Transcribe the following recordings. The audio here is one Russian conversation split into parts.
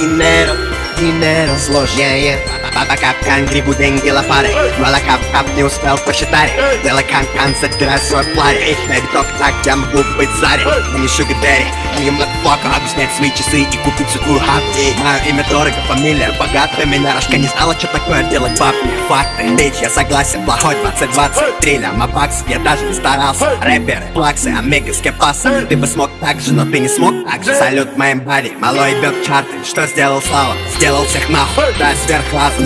Dinero, dinero zlodzieje Баба Капкан, Грибудень, Гелопары Мала Кап-Кап не успел посчитать Дела Кан-Кан, сатирая свой пларе На биток так я могу быть царем Но не Шугадэри, не Макфока Объяснять свои часы и купить всю твою хапки Мое имя дорого, фамилия богатая, Меня рожка не знала, что такое делать баб факты, бич, я согласен, плохой 20-20 Триля, мапакс, я даже не старался Рэперы, плаксы, омега, скепасы Ты бы смог так же, но ты не смог так же Салют моим бади, малой бьет чарты Что сделал Слава? Сделал всех нахуй, да сверхлазно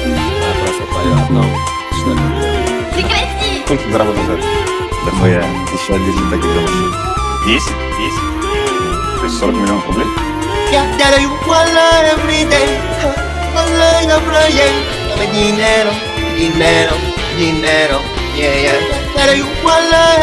No, понятно. Да хуя, еще 10 таких То есть 40 dinero, dinero, dinero,